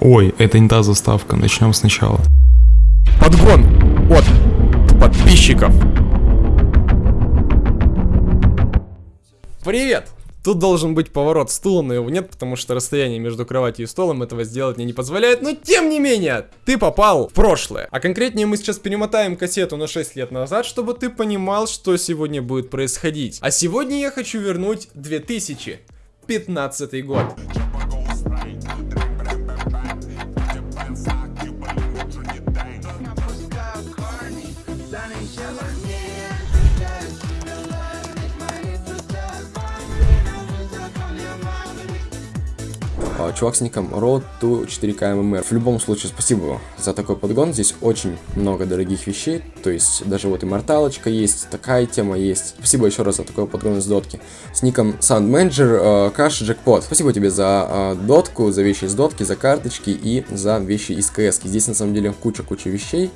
Ой, это не та заставка, начнем сначала. Подгон от подписчиков. Привет! Тут должен быть поворот стула, но его нет, потому что расстояние между кроватью и столом этого сделать мне не позволяет. Но тем не менее, ты попал в прошлое. А конкретнее мы сейчас перемотаем кассету на 6 лет назад, чтобы ты понимал, что сегодня будет происходить. А сегодня я хочу вернуть 2015 год. Чувак с ником Road to 4K MMR. В любом случае, спасибо за такой подгон. Здесь очень много дорогих вещей. То есть, даже вот и морталочка есть, такая тема есть. Спасибо еще раз за такой подгон из дотки. С ником Sound Manager Каш Джекпот. Спасибо тебе за э, дотку, за вещи из дотки, за карточки и за вещи из КС. Здесь на самом деле куча-куча вещей.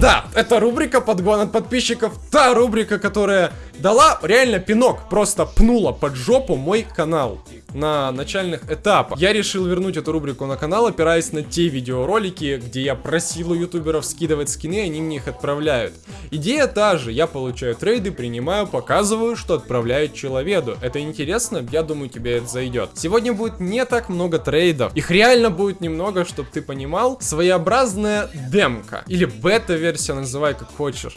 Да, это рубрика подгон от подписчиков. Та рубрика, которая дала реально пинок, просто пнула под жопу мой канал на начальных этапах. Я решил вернуть эту рубрику на канал, опираясь на те видеоролики, где я просил у ютуберов скидывать скины, они мне их отправляют. Идея та же, я получаю трейды, принимаю, показываю, что отправляют человеку. Это интересно? Я думаю, тебе это зайдет. Сегодня будет не так много трейдов. Их реально будет немного, чтобы ты понимал. Своеобразная демка. Или бета-версия, называй как хочешь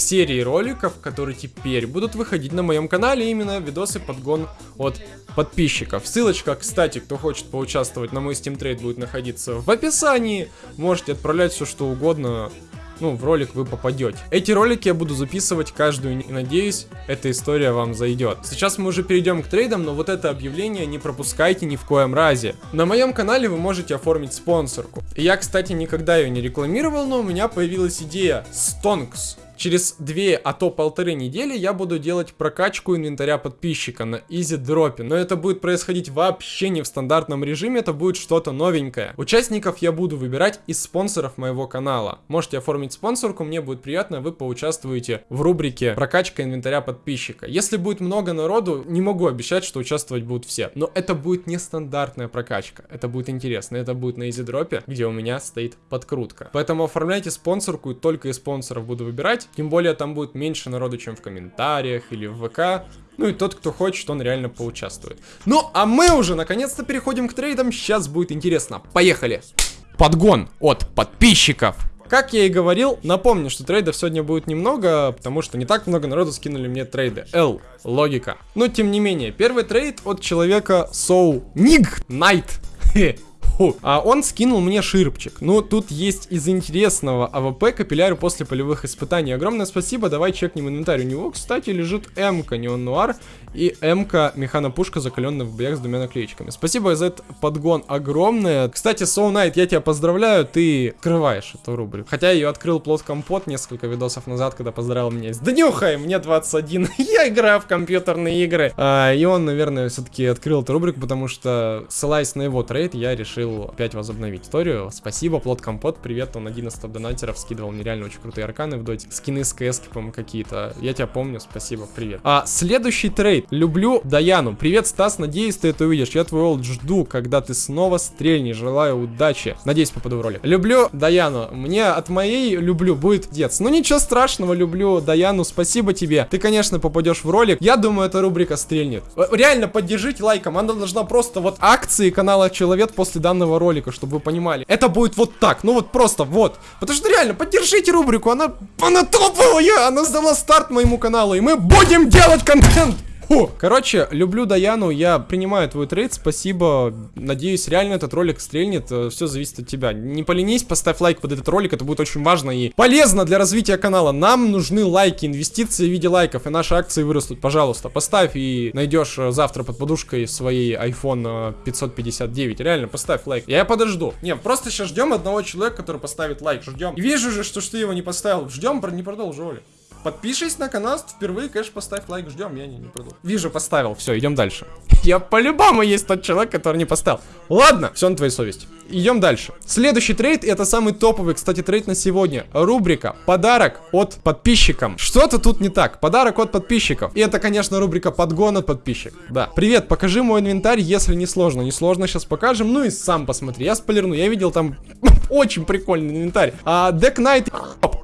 серии роликов, которые теперь будут выходить на моем канале, именно видосы подгон от подписчиков. Ссылочка, кстати, кто хочет поучаствовать на мой Steam Trade будет находиться в описании. Можете отправлять все что угодно, ну, в ролик вы попадете. Эти ролики я буду записывать каждую, и надеюсь, эта история вам зайдет. Сейчас мы уже перейдем к трейдам, но вот это объявление не пропускайте ни в коем разе. На моем канале вы можете оформить спонсорку. Я, кстати, никогда ее не рекламировал, но у меня появилась идея Stonks. Через две, а то полторы недели я буду делать прокачку инвентаря подписчика на изи дропе, но это будет происходить вообще не в стандартном режиме, это будет что-то новенькое. Участников я буду выбирать из спонсоров моего канала. Можете оформить спонсорку, мне будет приятно, вы поучаствуете в рубрике прокачка инвентаря подписчика. Если будет много народу, не могу обещать, что участвовать будут все, но это будет не стандартная прокачка, это будет интересно, это будет на изи дропе, где у меня стоит подкрутка. Поэтому оформляйте спонсорку, и только из спонсоров буду выбирать, тем более там будет меньше народу, чем в комментариях или в ВК. Ну и тот, кто хочет, он реально поучаствует. Ну, а мы уже наконец-то переходим к трейдам. Сейчас будет интересно. Поехали! Подгон от подписчиков. Как я и говорил, напомню, что трейдов сегодня будет немного, потому что не так много народу скинули мне трейды. Л, логика. Но тем не менее, первый трейд от человека Соу Ник Найт. А он скинул мне ширпчик. Ну, тут есть из интересного AWP капилляры после полевых испытаний. Огромное спасибо, давай чекнем инвентарь. У него, кстати, лежит М-ка, Neo-Noir и М-ка механопушка, закаленная в боях с двумя наклеечками. Спасибо за этот подгон огромное. Кстати, Soul Knight, я тебя поздравляю, ты открываешь эту рубрику. Хотя я ее открыл плод компот несколько видосов назад, когда поздравил меня с Днюхой, мне 21, я играю в компьютерные игры. А, и он, наверное, все-таки открыл эту рубрику, потому что, ссылаясь на его трейд, я решил решил опять возобновить историю. Спасибо, Плод Компот, привет, он один из топ-донатеров, скидывал мне реально очень крутые арканы в доте. Скины с КС, по-моему, какие-то. Я тебя помню, спасибо, привет. А, следующий трейд. Люблю Даяну. Привет, Стас, надеюсь, ты это увидишь. Я твой old жду, когда ты снова стрельнешь. Желаю удачи. Надеюсь, попаду в ролик. Люблю Даяну. Мне от моей люблю будет дец. Ну ничего страшного, люблю Даяну, спасибо тебе. Ты, конечно, попадешь в ролик. Я думаю, эта рубрика стрельнет. Реально, поддержите лайком. Она должна просто вот акции канала Человек после данного данного ролика, чтобы вы понимали. Это будет вот так, ну вот просто вот. Потому что реально, поддержите рубрику, она, она топовая, она сдала старт моему каналу, и мы будем делать контент. Фу. Короче, люблю Даяну, я принимаю твой трейд, спасибо. Надеюсь, реально этот ролик стрельнет, э, все зависит от тебя. Не поленись, поставь лайк под этот ролик, это будет очень важно и полезно для развития канала. Нам нужны лайки, инвестиции в виде лайков, и наши акции вырастут, пожалуйста. Поставь и найдешь э, завтра под подушкой своей iPhone 559. Э, реально, поставь лайк. Я подожду. Не, просто сейчас ждем одного человека, который поставит лайк, ждем. И вижу же, что, что ты его не поставил. Ждем, не продолжу ролик. Подпишись на канал, впервые, конечно, поставь лайк, ждем, я не, не продал. Вижу, поставил, все, идем дальше. Я по-любому есть тот человек, который не поставил. Ладно, все на твоей совести. Идем дальше. Следующий трейд, это самый топовый, кстати, трейд на сегодня. Рубрика «Подарок от подписчикам». Что-то тут не так. Подарок от подписчиков. И это, конечно, рубрика «Подгон от подписчиков». Да. Привет, покажи мой инвентарь, если не сложно. Не сложно, сейчас покажем. Ну и сам посмотри. Я спойлерну. Я видел там очень прикольный инвентарь. А, Dark Knight...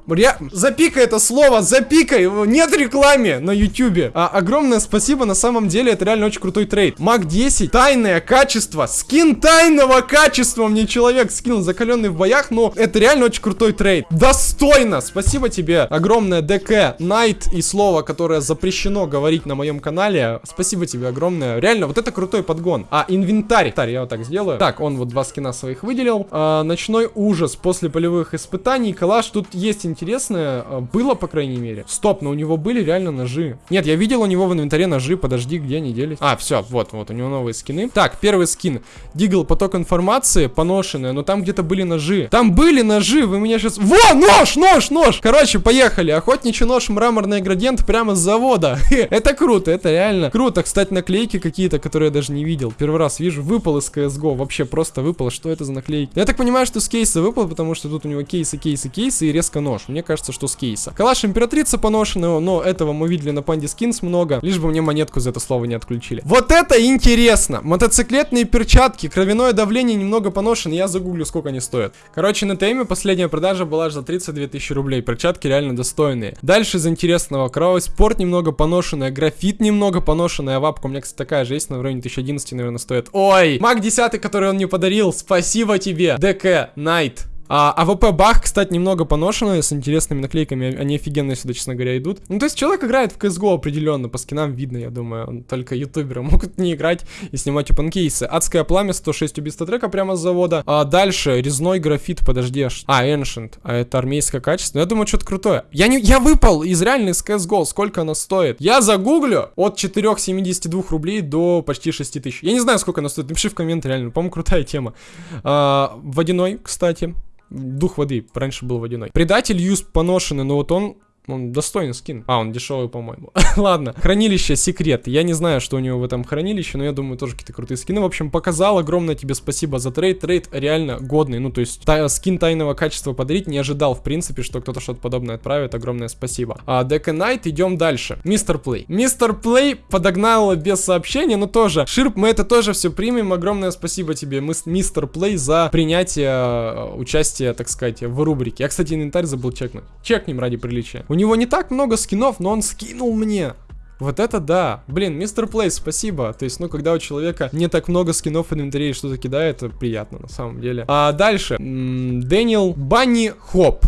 Ре... Запикай это слово, запикай, нет рекламы на ютюбе. А, огромное спасибо, на самом деле это реально очень крутой трейд. MAC 10, тайное качество, скин тайного качества мне человек скинул, закаленный в боях, но это реально очень крутой трейд. Достойно, спасибо тебе, огромное Dark Knight и слово, которое запрещено говорить на моем канале. Спасибо тебе огромное, реально, вот это крутой подгон. А, инвентарь, я вот так сделаю. Так, он вот два скина своих выделил. А, ночной ужас после полевых испытаний, калаш, тут есть интересное, а, было, по крайней мере. Стоп, но у него были реально ножи. Нет, я видел у него в инвентаре ножи, подожди, где они делись? А, все, вот, вот, у него новые скины. Так, первый скин. Дигл поток информации, поношенная, но там где-то были ножи. Там были ножи, вы меня сейчас... Во, нож, нож, нож! Короче, поехали. Охотничий нож, мраморный градиент прямо с завода. это круто, это реально круто. Кстати, наклейки какие-то, которые я даже не видел. Первый раз вижу, выпал из CSGO, вообще просто выпал. Что это за наклейки? Я так понимаю, что с кейса выпал, потому что тут у него кейсы, кейсы, кейсы и резко нож. Мне кажется, что с кейса. Калаш императрица поношенного, но этого мы видели на панде скинс много. Лишь бы мне монетку за это слово не отключили. Вот это интересно! Мотоциклетные перчатки, кровяное давление немного поношено. Я загуглю, сколько они стоят. Короче, на теме последняя продажа была за 32 тысячи рублей. Перчатки реально достойные. Дальше из интересного. Кровавый спорт немного поношенная, графит немного поношенная. Авапка у меня, кстати, такая же есть, на уровне 1011, наверное, стоит. Ой! MAC 10, который он мне подарил. Спасибо тебе. Dark Knight. А, AWP Бах, кстати, немного поношенные, с интересными наклейками, они офигенно сюда, честно говоря, идут. Ну, то есть человек играет в CSGO определенно, по скинам видно, я думаю, только ютуберы могут не играть и снимать опенкейсы. Адское пламя, 106 убийства трека прямо с завода. А дальше, резной графит, подожди, аж... А, Ancient, а это армейское качество. Я думаю, что-то крутое. Я не... Я выпал из реальной CSGO, сколько она стоит? Я загуглю от 4,72 рублей до почти 6 тысяч. Я не знаю, сколько она стоит, напиши в комменты, реально, по-моему, крутая тема. А, водяной, кстати, дух воды, раньше был водяной. Предатель юсп поношенный, но вот он он достойный скин. А, он дешевый, по-моему. Ладно. Хранилище секрет. Я не знаю, что у него в этом хранилище, но я думаю, тоже какие-то крутые скины. В общем, показал. Огромное тебе спасибо за трейд. Трейд реально годный. Ну, то есть, та, скин тайного качества подарить не ожидал, в принципе, что кто-то что-то подобное отправит. Огромное спасибо. А, Dark Knight, идем дальше. Mister Play. Mister Play подогнал без сообщения, но тоже. Ширп, мы это тоже все примем. Огромное спасибо тебе, Mister Play, за принятие э, участия, так сказать, в рубрике. Я, кстати, инвентарь забыл чекнуть. Чекнем ради приличия. У него не так много скинов, но он скинул мне. Вот это да. Блин, Mister Play, спасибо. То есть, ну, когда у человека не так много скинов в инвентаре и что-то кидает, это приятно, на самом деле. А дальше. Daniel Bunny Hop.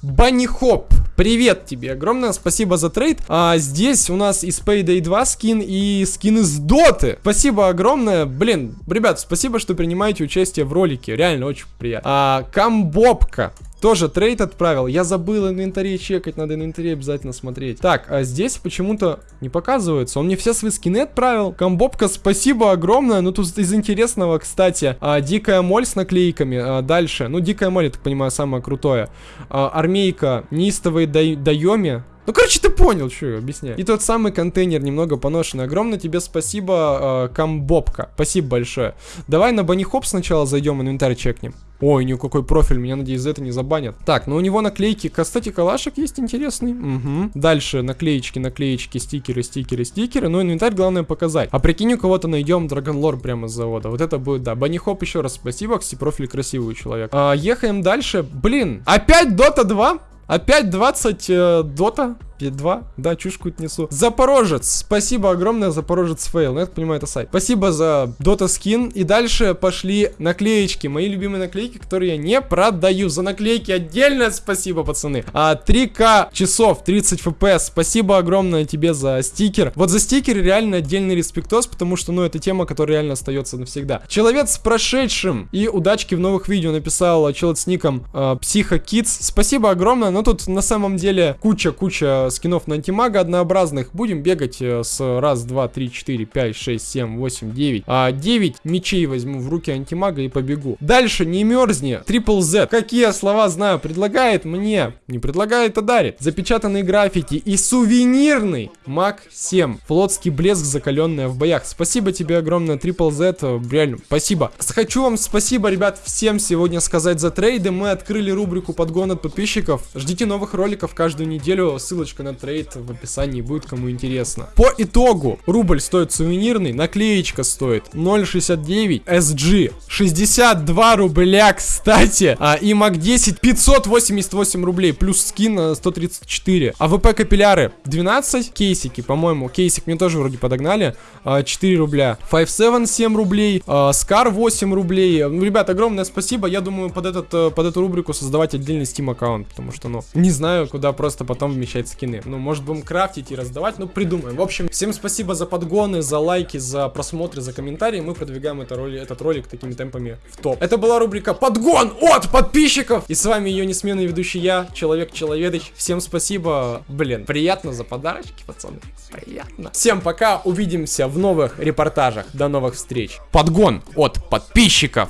Bunny Hop, привет тебе, огромное спасибо за трейд. А здесь у нас из Payday 2 скин и скин из Доты. Спасибо огромное, блин, ребят, спасибо, что принимаете участие в ролике, реально очень приятно. А, Камбобка, тоже трейд отправил. Я забыл инвентарь чекать, надо инвентарь обязательно смотреть. Так, а здесь почему-то не показывается. Он мне все свои скины отправил. Комбобка, спасибо огромное. Ну, тут из интересного, кстати, а, дикая моль с наклейками. А, дальше. Ну, дикая моль, я так понимаю, самое крутое. А, армейка, неистовые дай дайоми. Ну, короче, ты понял, что я объясняю. И тот самый контейнер немного поношенный. Огромное тебе спасибо, э, Камбобка. Спасибо большое. Давай на Банихоп сначала зайдем, инвентарь чекнем. Ой, ни какой профиль, меня, надеюсь, за это не забанят. Так, ну у него наклейки, кстати, калашек есть интересный. Угу. Дальше наклеечки, наклеечки, стикеры, стикеры, стикеры. Ну, инвентарь главное показать. А прикинь, у кого-то найдем Драгонлор пряма с завода. Вот это будет, да. Банихоп еще раз спасибо, кстати, профиль красивый человек. А, ехаем дальше. Блин, опять Дота 2? Опять 20 э, дота? 2? Да, чушку несу. Запорожец. Спасибо огромное, Запорожец fail. Ну, я так понимаю, это сайт. Спасибо за дота скин. И дальше пошли наклеечки. Мои любимые наклейки, которые я не продаю. За наклейки отдельное спасибо, пацаны. А, 3К часов, 30 FPS. Спасибо огромное тебе за стикер. Вот за стикер реально отдельный респектос, потому что, ну, это тема, которая реально остается навсегда. Человек с прошедшим и удачки в новых видео написал человек с ником э, Psycho Kids. Спасибо огромное, но тут на самом деле куча-куча скинов на антимага однообразных. Будем бегать э, с раз, два, три, четыре, пять, шесть, семь, восемь, девять. А 9 мечей возьму в руки антимага и побегу. Дальше не мерзни. Triple Z. Какие слова знаю? Предлагает мне. Не предлагает, а дарит. Запечатанные граффити и сувенирный MAG 7. Флотский блеск, закаленная в боях. Спасибо тебе огромное, Triple Z. э, Реально, спасибо. Хочу вам спасибо, ребят, всем сегодня сказать за трейды. Мы открыли рубрику подгон от подписчиков. Ждите новых роликов каждую неделю. Ссылочка на трейд в описании будет, кому интересно. По итогу, рубль стоит сувенирный, наклеечка стоит 0.69, SG 62 рубля, кстати. А, и MAC 10 588 рублей, плюс скин э, 134. AWP капилляры 12, кейсики, по-моему, кейсик мне тоже вроде подогнали, а, 4 рубля. 5.7 7 рублей, а, Скар 8 рублей. Ну, ребят, огромное спасибо. Я думаю, под, этот, э, под эту рубрику создавать отдельный Steam аккаунт, потому что, ну, не знаю, куда просто потом вмещать скины. Ну, может, будем крафтить и раздавать, ну, придумаем. В общем, всем спасибо за подгоны, за лайки, за просмотры, за комментарии. Мы продвигаем это роли, этот ролик такими темпами в топ. Это была рубрика «Подгон от подписчиков!» И с вами ее несменный ведущий я, Человек-Человедыч. Всем спасибо. Блин, приятно за подарочки, пацаны. Приятно. Всем пока, увидимся в новых репортажах. До новых встреч. Подгон от подписчиков!